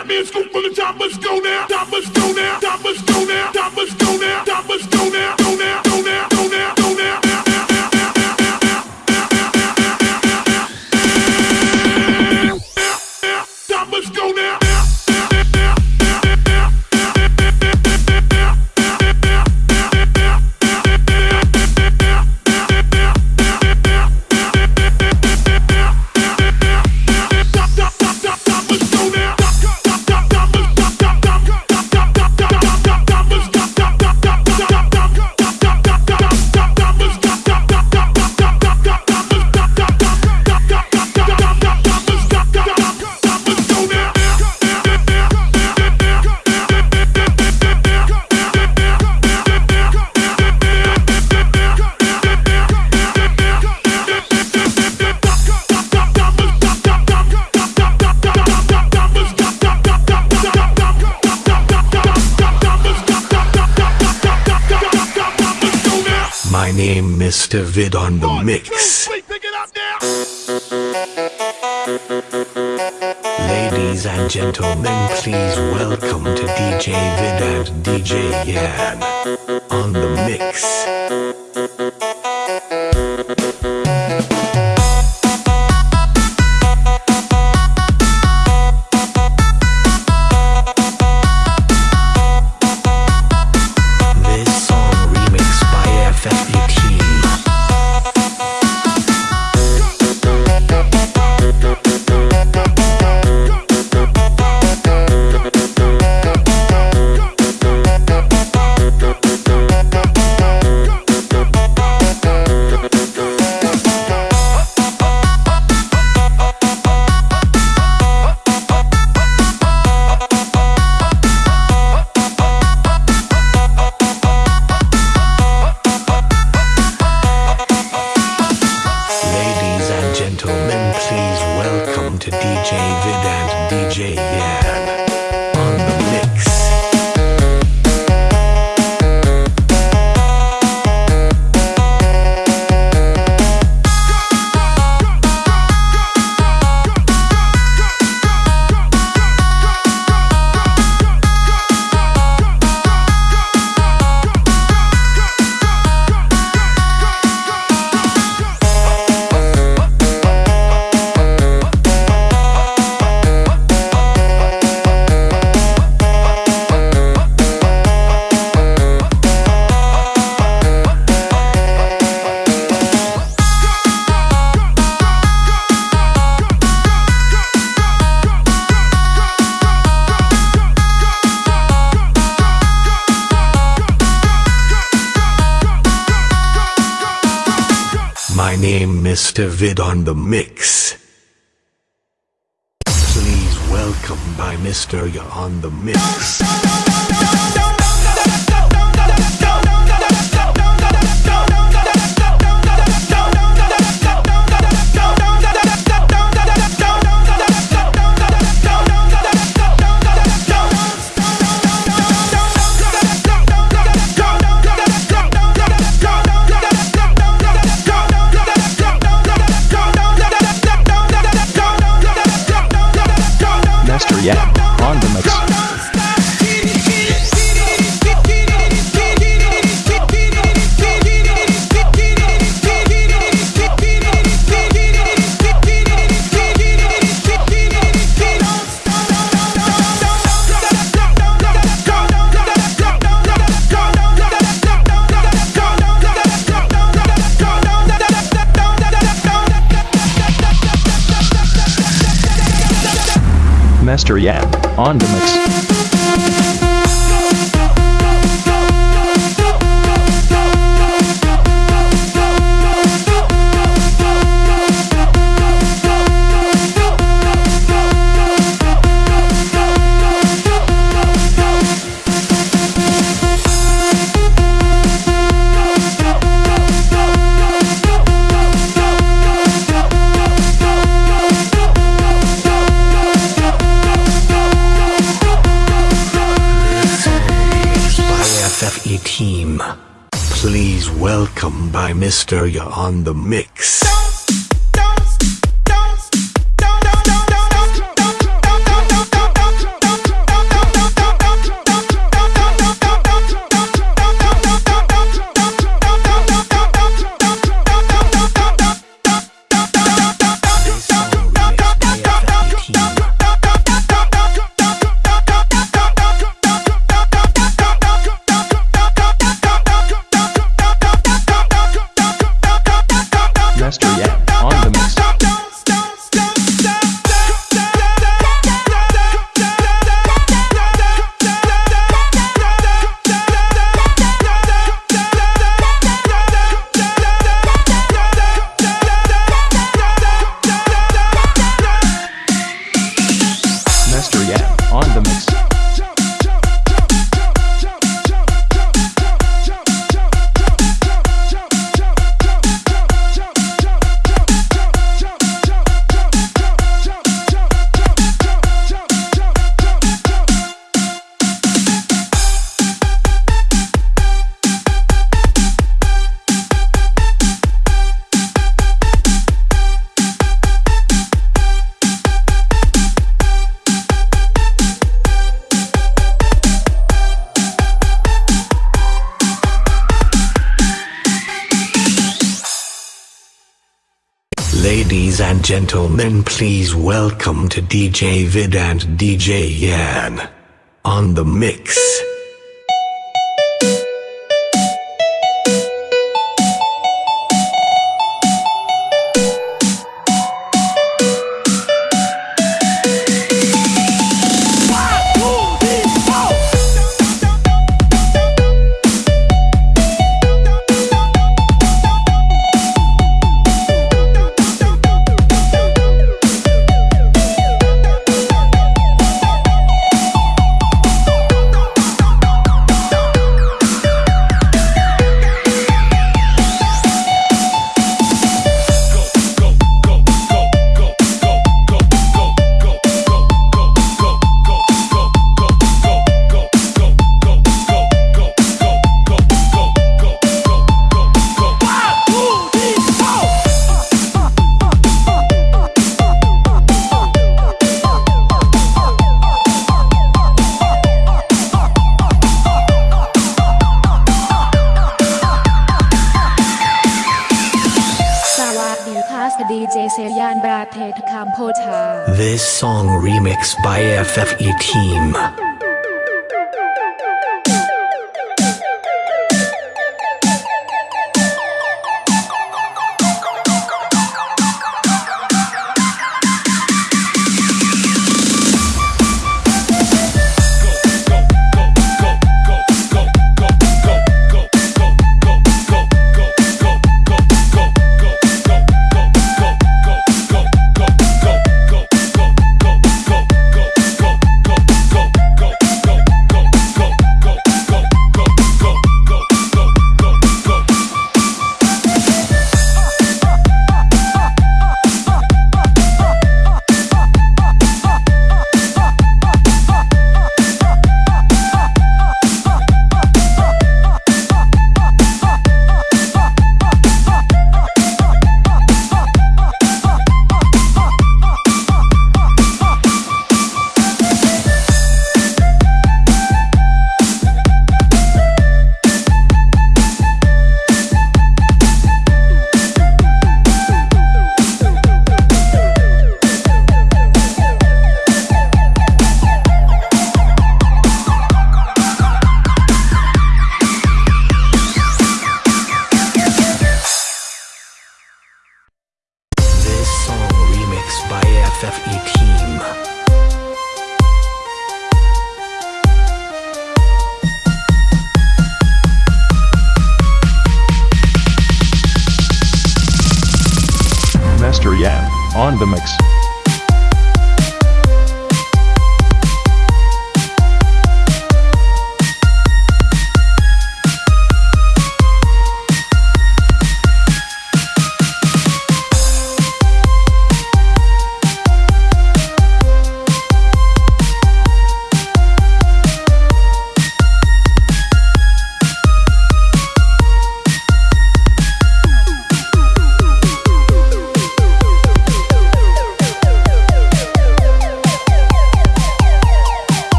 Batman scoop for the top. Let's go now. Top, let's go now. Top, let's go now. Top, let's go now. Mr. Vid on the mix. Ladies and gentlemen, please welcome to DJ Vid and DJ Yan on the mix. Vid on the mix. Please welcome by Mr. Ya on the mix. By. Ya on the mix. Ladies and gentlemen, please welcome to DJ Vid and DJ Yan on the mix. This song remixed by FFE Team.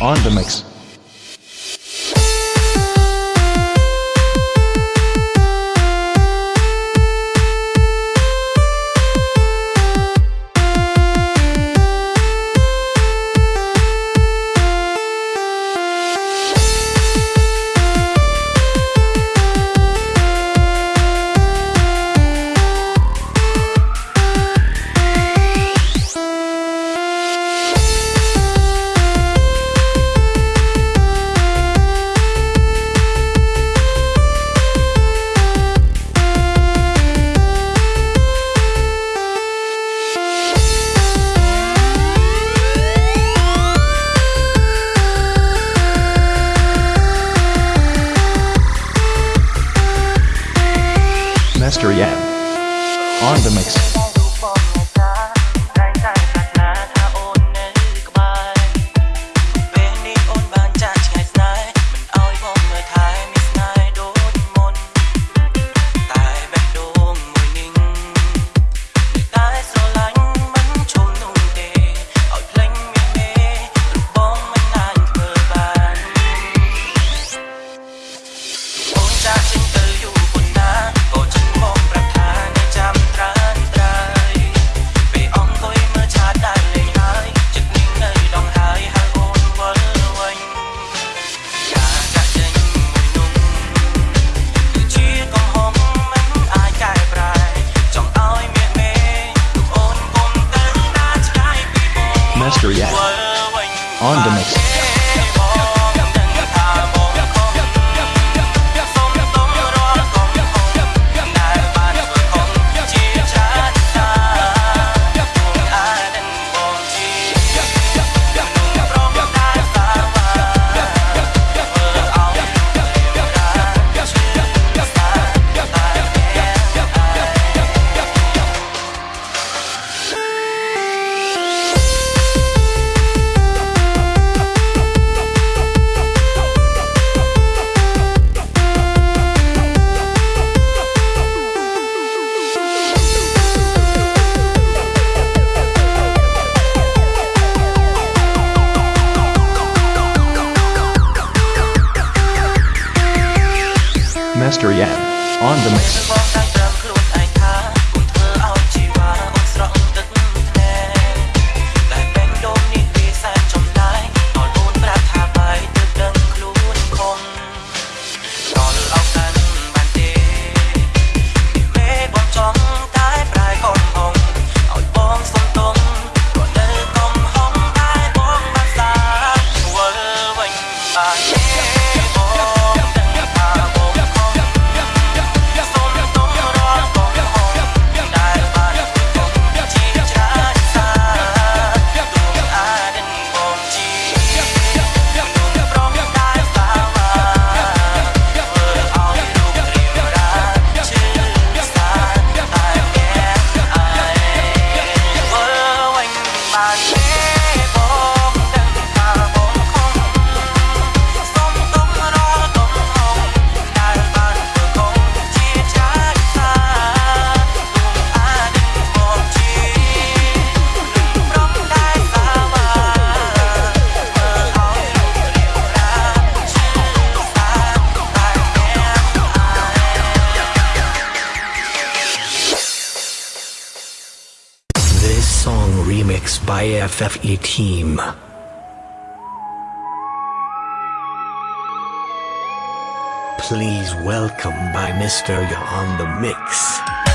On the mix. 'Master Yan. On the mix. By FFE Team. Please welcome by Mr. Ya on the mix.